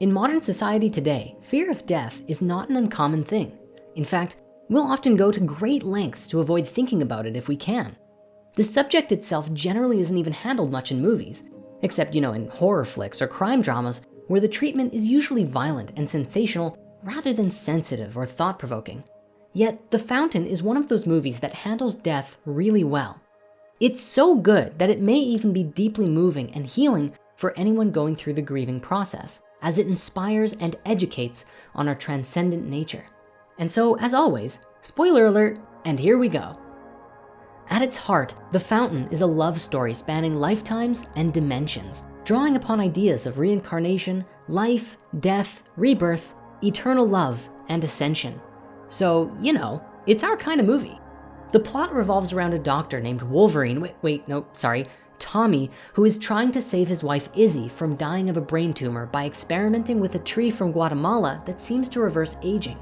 In modern society today, fear of death is not an uncommon thing. In fact, we'll often go to great lengths to avoid thinking about it if we can. The subject itself generally isn't even handled much in movies, except you know, in horror flicks or crime dramas where the treatment is usually violent and sensational rather than sensitive or thought-provoking. Yet The Fountain is one of those movies that handles death really well. It's so good that it may even be deeply moving and healing for anyone going through the grieving process as it inspires and educates on our transcendent nature. And so as always, spoiler alert, and here we go. At its heart, The Fountain is a love story spanning lifetimes and dimensions, drawing upon ideas of reincarnation, life, death, rebirth, eternal love, and ascension. So, you know, it's our kind of movie. The plot revolves around a doctor named Wolverine, wait, wait, no, sorry, Tommy, who is trying to save his wife Izzy from dying of a brain tumor by experimenting with a tree from Guatemala that seems to reverse aging.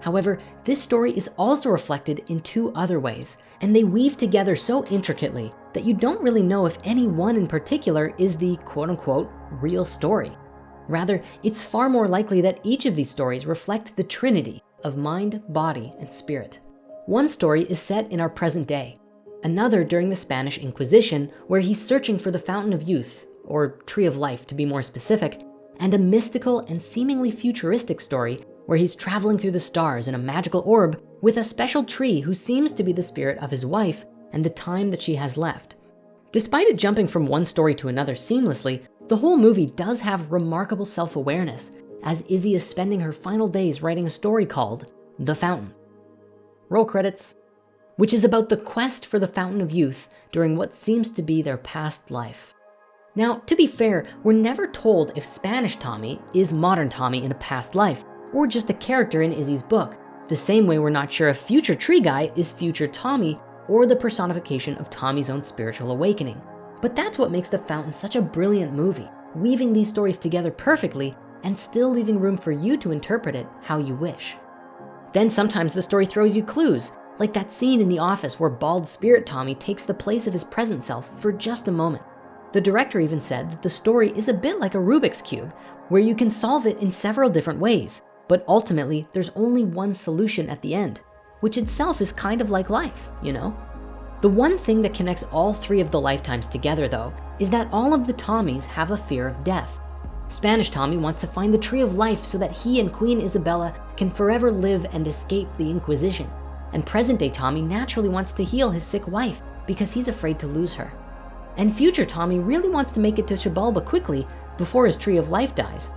However, this story is also reflected in two other ways, and they weave together so intricately that you don't really know if any one in particular is the quote unquote real story. Rather, it's far more likely that each of these stories reflect the trinity of mind, body, and spirit. One story is set in our present day, another during the Spanish Inquisition, where he's searching for the Fountain of Youth, or Tree of Life to be more specific, and a mystical and seemingly futuristic story where he's traveling through the stars in a magical orb with a special tree who seems to be the spirit of his wife and the time that she has left. Despite it jumping from one story to another seamlessly, the whole movie does have remarkable self-awareness as Izzy is spending her final days writing a story called The Fountain. Roll credits which is about the quest for the fountain of youth during what seems to be their past life. Now, to be fair, we're never told if Spanish Tommy is modern Tommy in a past life or just a character in Izzy's book, the same way we're not sure if future tree guy is future Tommy or the personification of Tommy's own spiritual awakening. But that's what makes The Fountain such a brilliant movie, weaving these stories together perfectly and still leaving room for you to interpret it how you wish. Then sometimes the story throws you clues like that scene in The Office where bald spirit Tommy takes the place of his present self for just a moment. The director even said that the story is a bit like a Rubik's Cube, where you can solve it in several different ways, but ultimately there's only one solution at the end, which itself is kind of like life, you know? The one thing that connects all three of the lifetimes together though, is that all of the Tommies have a fear of death. Spanish Tommy wants to find the tree of life so that he and Queen Isabella can forever live and escape the Inquisition. And present day Tommy naturally wants to heal his sick wife because he's afraid to lose her. And future Tommy really wants to make it to Xibalba quickly before his tree of life dies.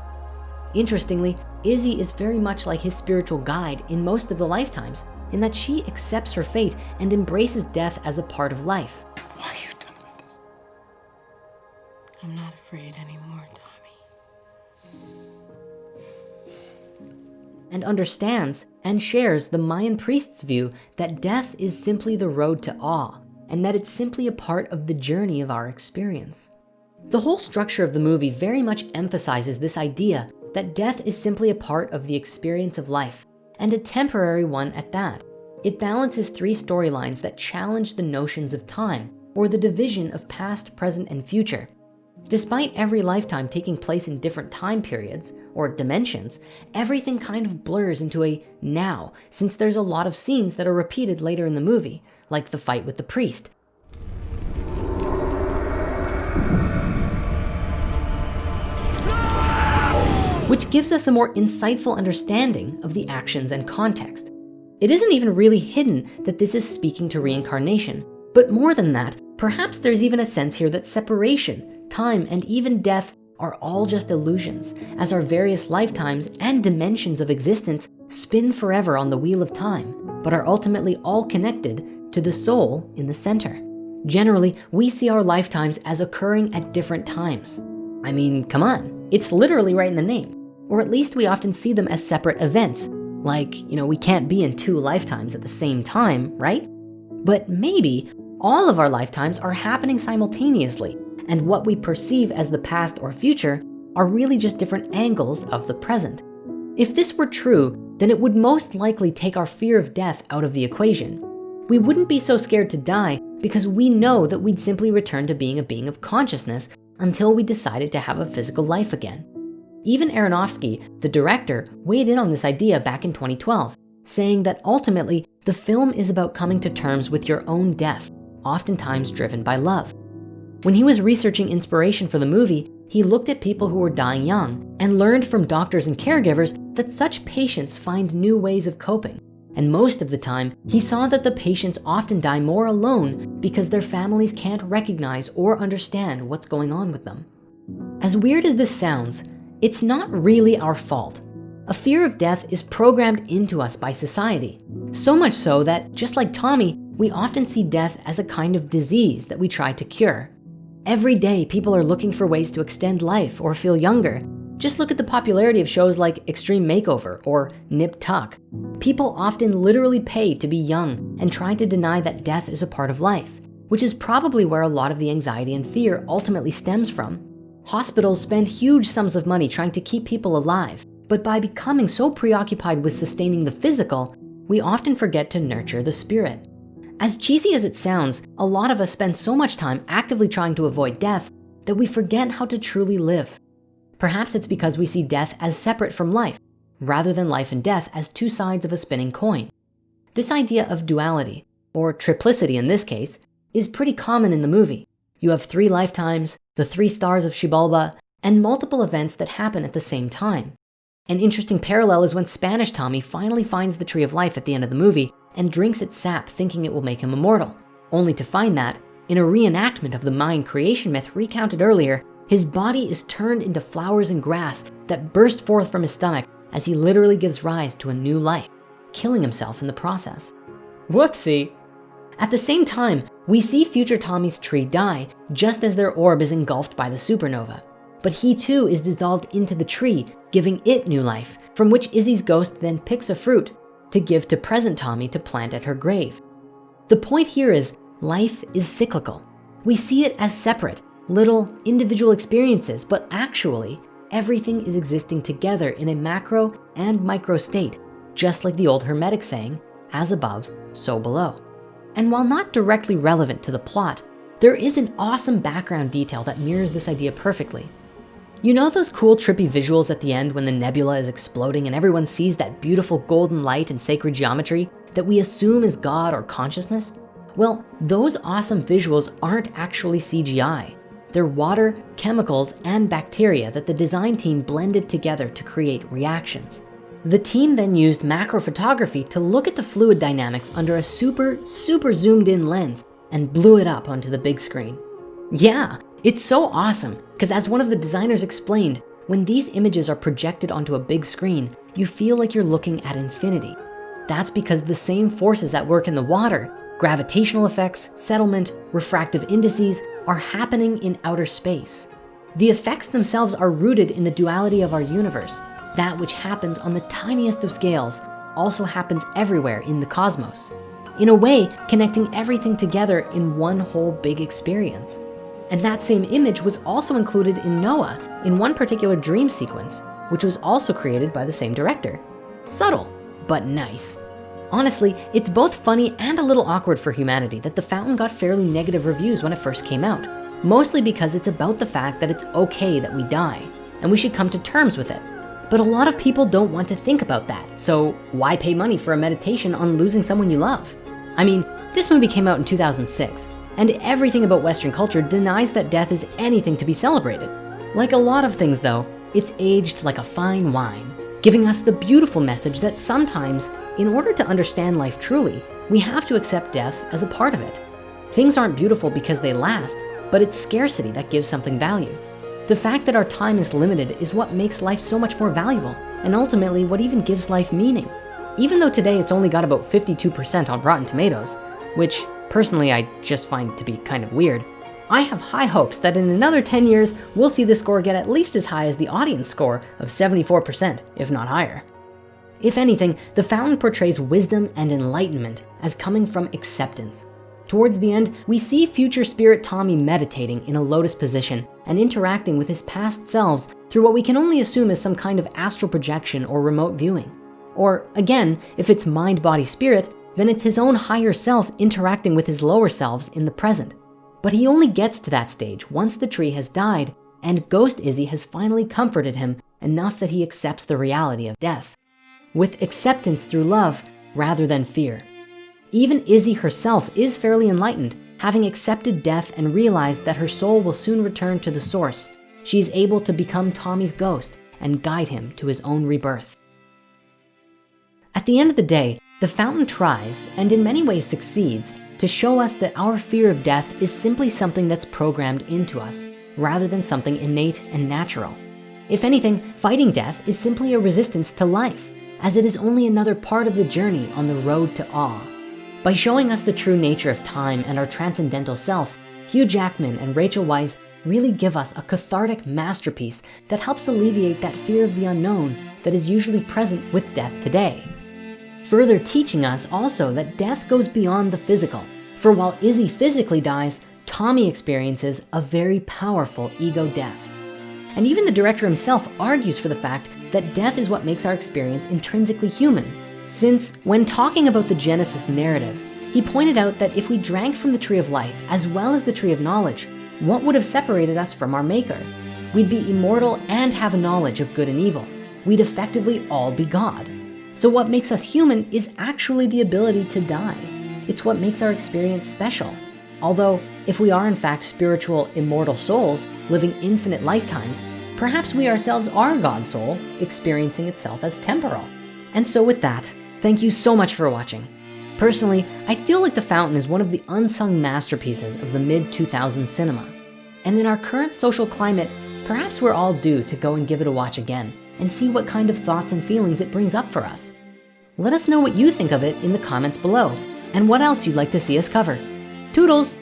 Interestingly, Izzy is very much like his spiritual guide in most of the lifetimes in that she accepts her fate and embraces death as a part of life. Why are you done with this? I'm not afraid anymore, and understands and shares the Mayan priest's view that death is simply the road to awe and that it's simply a part of the journey of our experience. The whole structure of the movie very much emphasizes this idea that death is simply a part of the experience of life and a temporary one at that. It balances three storylines that challenge the notions of time or the division of past, present, and future Despite every lifetime taking place in different time periods or dimensions, everything kind of blurs into a now, since there's a lot of scenes that are repeated later in the movie, like the fight with the priest. Which gives us a more insightful understanding of the actions and context. It isn't even really hidden that this is speaking to reincarnation, but more than that, perhaps there's even a sense here that separation time, and even death are all just illusions as our various lifetimes and dimensions of existence spin forever on the wheel of time, but are ultimately all connected to the soul in the center. Generally, we see our lifetimes as occurring at different times. I mean, come on, it's literally right in the name. Or at least we often see them as separate events. Like, you know, we can't be in two lifetimes at the same time, right? But maybe all of our lifetimes are happening simultaneously and what we perceive as the past or future are really just different angles of the present. If this were true, then it would most likely take our fear of death out of the equation. We wouldn't be so scared to die because we know that we'd simply return to being a being of consciousness until we decided to have a physical life again. Even Aronofsky, the director, weighed in on this idea back in 2012, saying that ultimately the film is about coming to terms with your own death, oftentimes driven by love. When he was researching inspiration for the movie, he looked at people who were dying young and learned from doctors and caregivers that such patients find new ways of coping. And most of the time, he saw that the patients often die more alone because their families can't recognize or understand what's going on with them. As weird as this sounds, it's not really our fault. A fear of death is programmed into us by society. So much so that just like Tommy, we often see death as a kind of disease that we try to cure. Every day, people are looking for ways to extend life or feel younger. Just look at the popularity of shows like Extreme Makeover or Nip Tuck. People often literally pay to be young and try to deny that death is a part of life, which is probably where a lot of the anxiety and fear ultimately stems from. Hospitals spend huge sums of money trying to keep people alive, but by becoming so preoccupied with sustaining the physical, we often forget to nurture the spirit. As cheesy as it sounds, a lot of us spend so much time actively trying to avoid death that we forget how to truly live. Perhaps it's because we see death as separate from life, rather than life and death as two sides of a spinning coin. This idea of duality, or triplicity in this case, is pretty common in the movie. You have three lifetimes, the three stars of Xibalba, and multiple events that happen at the same time. An interesting parallel is when Spanish Tommy finally finds the tree of life at the end of the movie and drinks its sap thinking it will make him immortal, only to find that in a reenactment of the Mayan creation myth recounted earlier, his body is turned into flowers and grass that burst forth from his stomach as he literally gives rise to a new life, killing himself in the process. Whoopsie. At the same time, we see future Tommy's tree die just as their orb is engulfed by the supernova. But he too is dissolved into the tree, giving it new life, from which Izzy's ghost then picks a fruit to give to present Tommy to plant at her grave. The point here is life is cyclical. We see it as separate, little individual experiences, but actually everything is existing together in a macro and micro state, just like the old Hermetic saying, as above, so below. And while not directly relevant to the plot, there is an awesome background detail that mirrors this idea perfectly. You know those cool trippy visuals at the end when the nebula is exploding and everyone sees that beautiful golden light and sacred geometry that we assume is God or consciousness? Well, those awesome visuals aren't actually CGI. They're water, chemicals, and bacteria that the design team blended together to create reactions. The team then used macro photography to look at the fluid dynamics under a super, super zoomed in lens and blew it up onto the big screen. Yeah, it's so awesome because as one of the designers explained, when these images are projected onto a big screen, you feel like you're looking at infinity. That's because the same forces that work in the water, gravitational effects, settlement, refractive indices are happening in outer space. The effects themselves are rooted in the duality of our universe. That which happens on the tiniest of scales also happens everywhere in the cosmos. In a way, connecting everything together in one whole big experience. And that same image was also included in Noah in one particular dream sequence, which was also created by the same director. Subtle, but nice. Honestly, it's both funny and a little awkward for humanity that The Fountain got fairly negative reviews when it first came out, mostly because it's about the fact that it's okay that we die and we should come to terms with it. But a lot of people don't want to think about that. So why pay money for a meditation on losing someone you love? I mean, this movie came out in 2006 and everything about Western culture denies that death is anything to be celebrated. Like a lot of things though, it's aged like a fine wine, giving us the beautiful message that sometimes, in order to understand life truly, we have to accept death as a part of it. Things aren't beautiful because they last, but it's scarcity that gives something value. The fact that our time is limited is what makes life so much more valuable, and ultimately what even gives life meaning. Even though today it's only got about 52% on Rotten Tomatoes, which personally I just find to be kind of weird, I have high hopes that in another 10 years, we'll see the score get at least as high as the audience score of 74%, if not higher. If anything, the fountain portrays wisdom and enlightenment as coming from acceptance. Towards the end, we see future spirit Tommy meditating in a lotus position and interacting with his past selves through what we can only assume is some kind of astral projection or remote viewing. Or again, if it's mind, body, spirit, then it's his own higher self interacting with his lower selves in the present. But he only gets to that stage once the tree has died and Ghost Izzy has finally comforted him enough that he accepts the reality of death with acceptance through love rather than fear. Even Izzy herself is fairly enlightened, having accepted death and realized that her soul will soon return to the source. She is able to become Tommy's ghost and guide him to his own rebirth. At the end of the day, the fountain tries, and in many ways succeeds, to show us that our fear of death is simply something that's programmed into us, rather than something innate and natural. If anything, fighting death is simply a resistance to life, as it is only another part of the journey on the road to awe. By showing us the true nature of time and our transcendental self, Hugh Jackman and Rachel Weisz really give us a cathartic masterpiece that helps alleviate that fear of the unknown that is usually present with death today. Further teaching us also that death goes beyond the physical. For while Izzy physically dies, Tommy experiences a very powerful ego death. And even the director himself argues for the fact that death is what makes our experience intrinsically human. Since when talking about the Genesis narrative, he pointed out that if we drank from the tree of life as well as the tree of knowledge, what would have separated us from our maker? We'd be immortal and have a knowledge of good and evil. We'd effectively all be God. So what makes us human is actually the ability to die. It's what makes our experience special. Although if we are in fact spiritual immortal souls living infinite lifetimes, perhaps we ourselves are God's soul experiencing itself as temporal. And so with that, thank you so much for watching. Personally, I feel like The Fountain is one of the unsung masterpieces of the mid 2000s cinema. And in our current social climate, perhaps we're all due to go and give it a watch again and see what kind of thoughts and feelings it brings up for us. Let us know what you think of it in the comments below and what else you'd like to see us cover. Toodles!